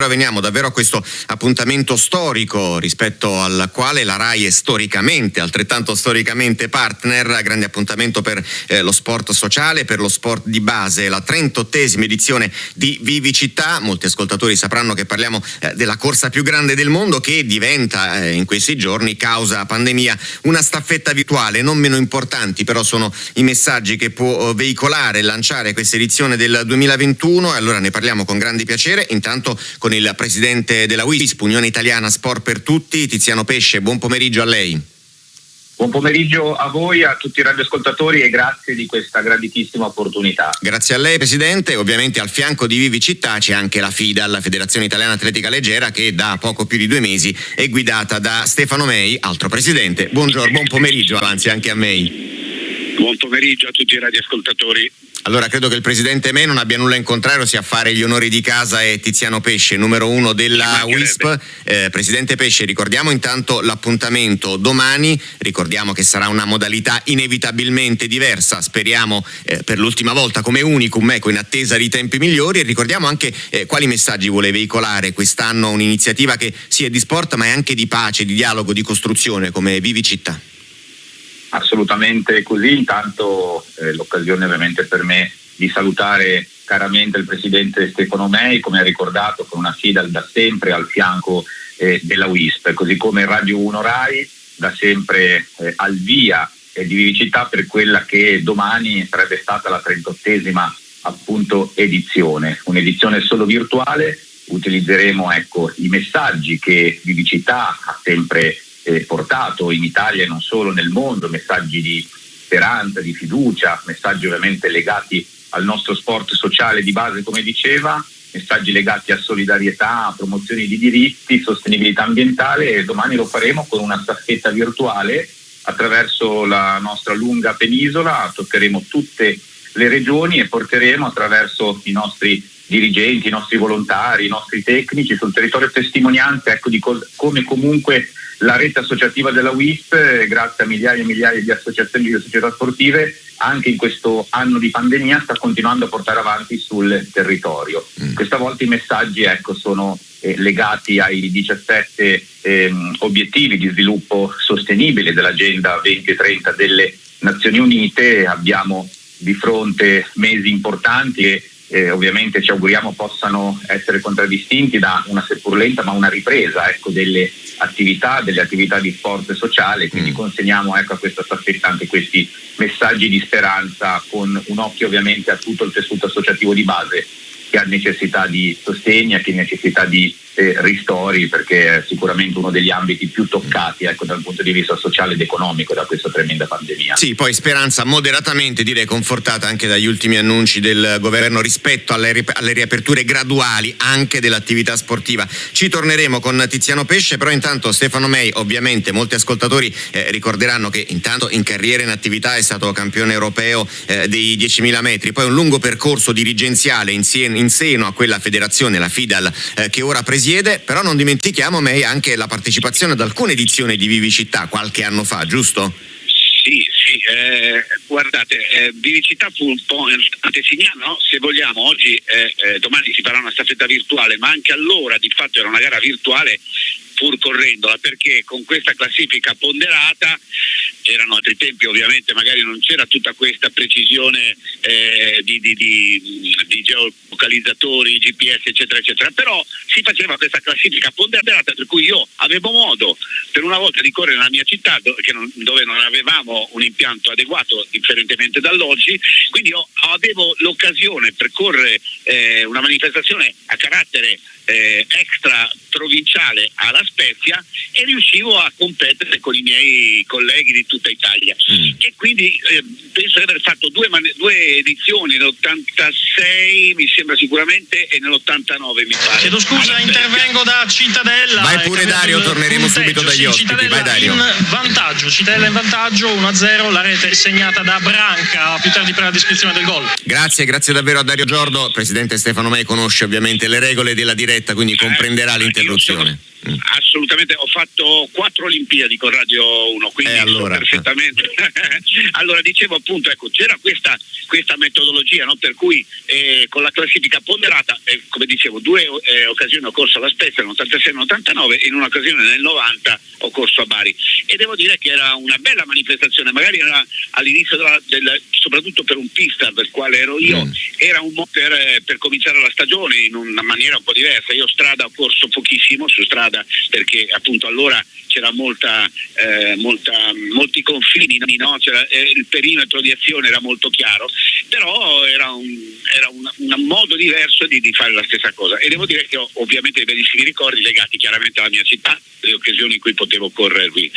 Ora veniamo davvero a questo appuntamento storico rispetto al quale la RAI è storicamente, altrettanto storicamente partner, grande appuntamento per eh, lo sport sociale, per lo sport di base, la 38esima edizione di Vivi Città, molti ascoltatori sapranno che parliamo eh, della corsa più grande del mondo che diventa eh, in questi giorni, causa pandemia, una staffetta virtuale, non meno importanti però sono i messaggi che può eh, veicolare e lanciare questa edizione del 2021 e allora ne parliamo con grande piacere, intanto con con il presidente della WISP, Unione Italiana Sport per Tutti, Tiziano Pesce. Buon pomeriggio a lei. Buon pomeriggio a voi, a tutti i radioascoltatori e grazie di questa graditissima opportunità. Grazie a lei Presidente, ovviamente al fianco di Vivi Città c'è anche la FIDA, la Federazione Italiana Atletica Leggera che da poco più di due mesi è guidata da Stefano Mei, altro Presidente. Buongiorno, buon pomeriggio avanzi anche a Mei. Buon pomeriggio a tutti i radioascoltatori. Allora credo che il presidente Me non abbia nulla in contrario sia fare gli onori di casa e Tiziano Pesce, numero uno della WISP. Eh, presidente Pesce, ricordiamo intanto l'appuntamento domani, ricordiamo che sarà una modalità inevitabilmente diversa, speriamo eh, per l'ultima volta come unicum, ecco, in attesa di tempi migliori e ricordiamo anche eh, quali messaggi vuole veicolare quest'anno un'iniziativa che sia di sport ma è anche di pace, di dialogo, di costruzione come Vivi Città. Assolutamente così, intanto eh, l'occasione ovviamente per me di salutare caramente il Presidente Stefano Mei, come ha ricordato, con una FIDAL da sempre al fianco eh, della WISP, così come Radio 1 RAI da sempre eh, al via eh, di vivicità per quella che domani sarebbe stata la 38esima appunto edizione, un'edizione solo virtuale, utilizzeremo ecco, i messaggi che Vivicità ha sempre eh, portato in Italia e non solo nel mondo, messaggi di speranza, di fiducia, messaggi ovviamente legati al nostro sport sociale di base, come diceva, messaggi legati a solidarietà, a promozione di diritti, sostenibilità ambientale e domani lo faremo con una staffetta virtuale. Attraverso la nostra lunga penisola, toccheremo tutte le regioni e porteremo attraverso i nostri dirigenti, i nostri volontari, i nostri tecnici sul territorio testimonianze ecco, di co- come comunque la rete associativa della WISP, eh, grazie a migliaia e migliaia di associazioni e società sportive, anche in questo anno di pandemia sta continuando a portare avanti sul territorio. Mm. Questa volta i messaggi ecco, sono eh, legati ai 17 ehm, obiettivi di sviluppo sostenibile dell'Agenda 2030 delle Nazioni Unite. Abbiamo di fronte mesi importanti e eh, ovviamente ci auguriamo possano essere contraddistinti da una seppur lenta ma una ripresa ecco, delle attività, delle attività di sport sociale, quindi mm. consegniamo ecco, a questa staffetta anche questi messaggi di speranza con un occhio ovviamente a tutto il tessuto associativo di base che ha necessità di sostegno, che ha necessità di eh, ristori perché è sicuramente uno degli ambiti più toccati ecco, dal punto di vista sociale ed economico da questa tremenda pandemia. Sì, poi speranza moderatamente direi confortata anche dagli ultimi annunci del governo rispetto alle, ri- alle riaperture graduali anche dell'attività sportiva. Ci torneremo con Tiziano Pesce, però intanto Stefano Mei, ovviamente molti ascoltatori eh, ricorderanno che intanto in carriera in attività è stato campione europeo eh, dei 10.000 metri, poi un lungo percorso dirigenziale in, in seno a quella federazione, la FIDAL, eh, che ora presiede però non dimentichiamo May anche la partecipazione ad alcune edizioni di Vivicità qualche anno fa, giusto? Sì, sì, eh, guardate, eh, Vivicità fu un po' antesignano, no? se vogliamo, oggi, eh, eh, domani si farà una staffetta virtuale, ma anche allora di fatto era una gara virtuale pur correndola, perché con questa classifica ponderata erano altri tempi ovviamente magari non c'era tutta questa precisione eh, di, di, di, di, geolocalizzatori, GPS eccetera eccetera, però si faceva questa classifica ponderata per cui io avevo modo per una volta di correre nella mia città non, dove non avevamo un impianto adeguato differentemente dall'oggi, quindi io avevo l'occasione per correre eh, una manifestazione a carattere eh, extra provinciale alla Spezia e riuscivo a competere con i miei colleghi di tutta Italia. Mm. E quindi eh, penso di aver fatto due, due edizioni, nell'86 mi sembra sicuramente e nell'89 mi pare. Chiedo scusa, intervengo da Cittadella. Vai pure Dario, torneremo subito dagli ospiti. Cittadella Vai Dario. in vantaggio, Cittadella in vantaggio 1-0, la rete segnata da Branca più tardi per la descrizione del gol. Grazie, grazie davvero a Dario Giordo. Presidente Stefano Mei conosce ovviamente le regole della diretta, quindi comprenderà eh, l'interruzione. Mm. Assolutamente ho fatto quattro Olimpiadi con Radio 1, quindi eh, allora. perfettamente. allora dicevo appunto, ecco, c'era questa, questa metodologia no? per cui eh, con la classifica ponderata, eh, come dicevo, due eh, occasioni ho corso alla Spezia nell'86 e nell'89 e in un'occasione nel 90 ho corso a Bari e devo dire che era una bella manifestazione, magari era all'inizio della, del, soprattutto per un pista per quale ero io, mm. era un modo per, eh, per cominciare la stagione in una maniera un po' diversa. Io strada ho corso pochissimo su strada perché appunto allora c'era molta, eh, molta, molti confini, no? eh, il perimetro di azione era molto chiaro, però era un, era un, un modo diverso di, di, fare la stessa cosa e devo dire che ho ovviamente dei bellissimi ricordi legati chiaramente alla mia città, le occasioni in cui potevo correre qui.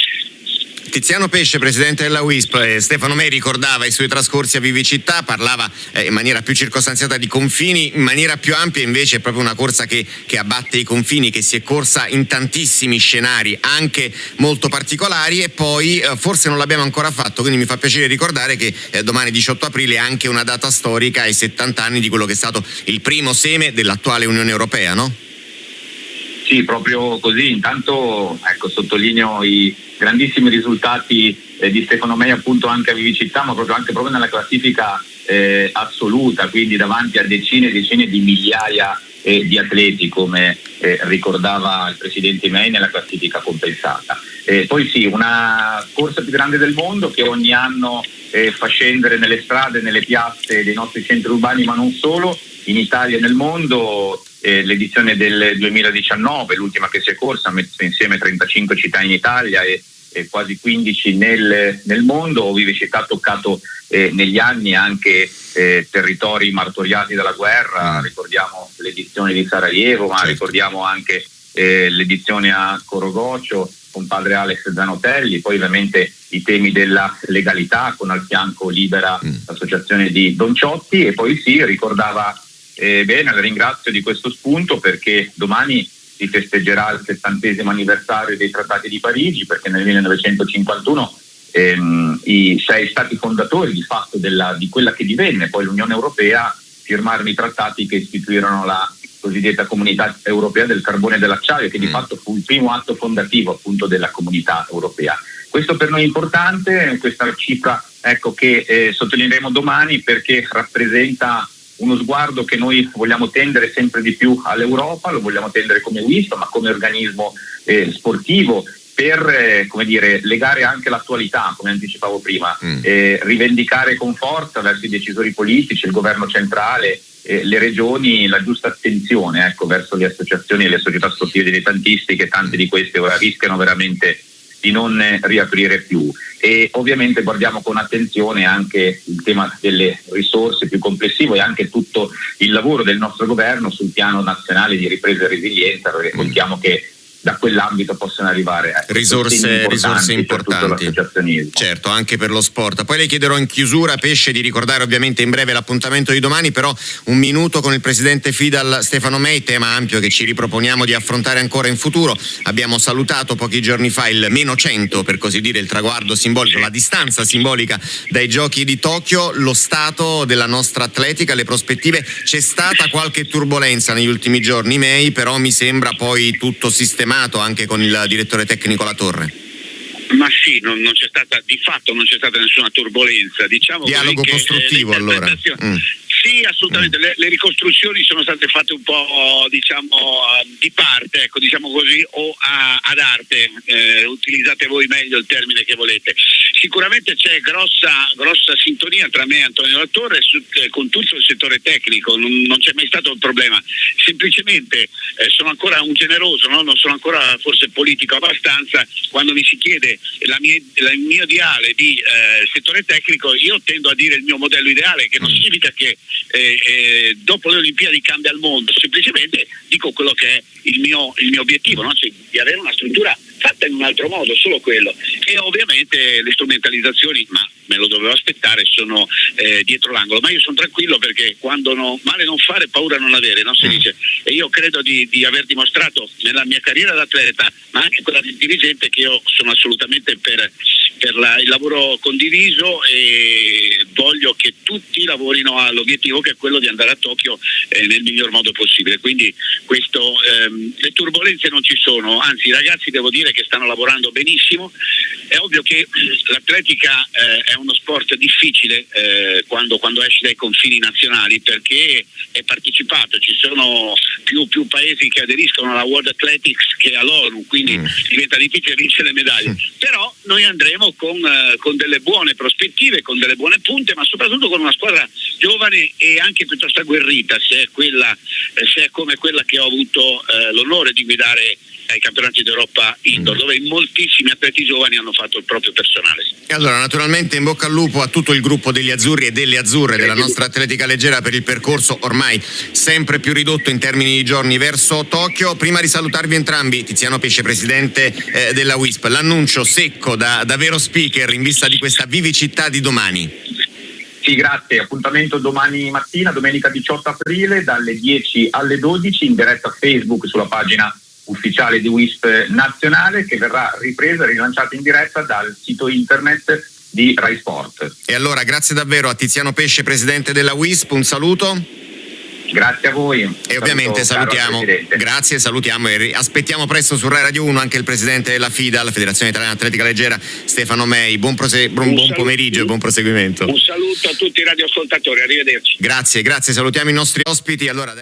Tiziano Pesce, presidente della WISP, eh, Stefano Mei ricordava i suoi trascorsi a Vivicità, parlava eh, in maniera più circostanziata di confini, in maniera più ampia invece è proprio una corsa che, che, abbatte i confini, che si è corsa in tantissimi scenari, anche molto particolari e poi eh, forse non l'abbiamo ancora fatto, quindi mi fa piacere ricordare che eh, domani 18 aprile è anche una data storica ai 70 anni di quello che è stato il primo seme dell'attuale Unione Europea, no? Sì, proprio così. Intanto ecco, sottolineo i grandissimi risultati eh, di Stefano Mei appunto anche a Vivicità, ma proprio anche proprio nella classifica eh, assoluta, quindi davanti a decine e decine di migliaia eh, di atleti, come eh, ricordava il presidente Mei nella classifica compensata. poi sì, una corsa più grande del mondo che ogni anno eh, fa scendere nelle strade, nelle piazze dei nostri centri urbani, ma non solo, in Italia e nel mondo eh, l'edizione del 2019, l'ultima che si è corsa, ha messo insieme 35 città in Italia e, e quasi 15 nel, nel mondo. Vivicità ha toccato eh, negli anni anche eh, territori martoriati dalla guerra, mm. ricordiamo l'edizione di Sarajevo, ma certo. ricordiamo anche eh, l'edizione a Corogocio con padre Alex Zanotelli, poi ovviamente i temi della legalità con al fianco Libera mm. l'associazione di Don Ciotti e poi sì, ricordava eh, bene, la ringrazio di questo spunto perché domani si festeggerà il settantesimo anniversario dei trattati di Parigi perché nel 1951 ehm, i sei stati fondatori di fatto della, di quella che divenne poi l'Unione Europea firmarono i trattati che istituirono la cosiddetta comunità europea del carbone e dell'acciaio che di mm. fatto fu il primo atto fondativo appunto della comunità europea. Questo per noi è importante, questa cifra ecco, che eh, sottolineeremo domani perché rappresenta uno sguardo che noi vogliamo tendere sempre di più all'Europa, lo vogliamo tendere come WISP, ma come organismo eh, sportivo per eh, come dire, legare anche l'attualità, come anticipavo prima, mm. eh, rivendicare con forza verso i decisori politici, il governo centrale, eh, le regioni la giusta attenzione ecco, verso le associazioni e le società sportive dilettantistiche, tante di queste ora rischiano veramente di non riaprire più. E ovviamente guardiamo con attenzione anche il tema delle risorse più complessivo e anche tutto il lavoro del nostro governo sul piano nazionale di ripresa e resilienza, perché contiamo che da quell'ambito possono arrivare ecco, risorse, risorse importanti. certo anche per lo sport. Poi le chiederò in chiusura Pesce di ricordare ovviamente in breve l'appuntamento di domani però un minuto con il presidente Fidal Stefano Mei tema ampio che ci riproponiamo di affrontare ancora in futuro. Abbiamo salutato pochi giorni fa il meno 100 per così dire il traguardo simbolico la distanza simbolica dai giochi di Tokyo. Lo stato della nostra atletica le prospettive. C'è stata qualche turbolenza negli ultimi giorni Mei però mi sembra poi tutto sistemato sistemato anche con il direttore tecnico La Torre? Ma sì, non, non c'è stata, di fatto non c'è stata nessuna turbolenza. Diciamo Dialogo costruttivo allora. Mm. Sì, assolutamente. Le, le, ricostruzioni sono state fatte un po' diciamo di parte, ecco, diciamo così, o a, ad arte. Eh, utilizzate voi meglio il termine che volete. Sicuramente c'è grossa, grossa sintonia tra me e Antonio Lattore su, eh, con tutto il settore tecnico, non, non, c'è mai stato un problema. Semplicemente eh, sono ancora un generoso, no? non sono ancora forse politico abbastanza. Quando mi si chiede la mia, la, il mio ideale di eh, settore tecnico, io tendo a dire il mio modello ideale, che non mm. significa che eh, eh, dopo le Olimpiadi cambia il mondo, semplicemente dico quello che è il mio, il mio obiettivo, no? cioè, di avere una struttura fatta in un altro modo, solo quello. E ovviamente le strumentalizzazioni, ma me lo dovevo aspettare, sono eh, dietro l'angolo, ma io sono tranquillo perché quando no, male non fare, paura non avere, no? si mm. dice. E io credo di, di aver dimostrato nella mia carriera d'atleta, ma anche quella di dirigente, che io sono assolutamente per per la, il lavoro condiviso e voglio che tutti lavorino all'obiettivo che è quello di andare a Tokyo eh, nel miglior modo possibile. Quindi questo, ehm, le turbulenze non ci sono, anzi i ragazzi devo dire che stanno lavorando benissimo. È ovvio che l'atletica eh, è uno sport difficile eh, quando, quando esci dai confini nazionali perché è partecipato, ci sono più, più, paesi che aderiscono alla World Athletics che all'ONU, quindi mm. diventa difficile vincere le medaglie. Mm. Però noi andremo con, eh, con, delle buone prospettive, con delle buone punte, ma soprattutto con una squadra giovane e anche piuttosto agguerrita, se è, quella, eh, se è come quella che ho avuto eh, l'onore di guidare ai campionati d'Europa indoor, mm. dove moltissimi atleti giovani hanno fatto il proprio personale. E allora, naturalmente in bocca al lupo a tutto il gruppo degli azzurri e delle azzurre della nostra atletica leggera per il percorso ormai sempre più ridotto in termini di giorni verso Tokyo. Prima di salutarvi entrambi, Tiziano Pesce, presidente eh, della WISP, l'annuncio secco da, da vero speaker in vista di questa vivicità di domani. Sì, grazie. Appuntamento domani mattina, domenica 18 aprile, dalle 10 alle 12 in diretta Facebook sulla pagina ufficiale di WISP nazionale che verrà ripresa e rilanciata in diretta dal sito internet di Rai Sport. E allora grazie davvero a Tiziano Pesce, presidente della WISP, un saluto. Grazie a voi. E ovviamente salutiamo, grazie, salutiamo e aspettiamo presto su Rai Radio 1 anche il presidente della FIDA, la Federazione Italiana Atletica Leggera, Stefano Mei. Buon, prose- buon, buon pomeriggio e buon proseguimento. Un saluto a tutti i radioascoltatori, arrivederci. Grazie, grazie, salutiamo i nostri ospiti. Allora,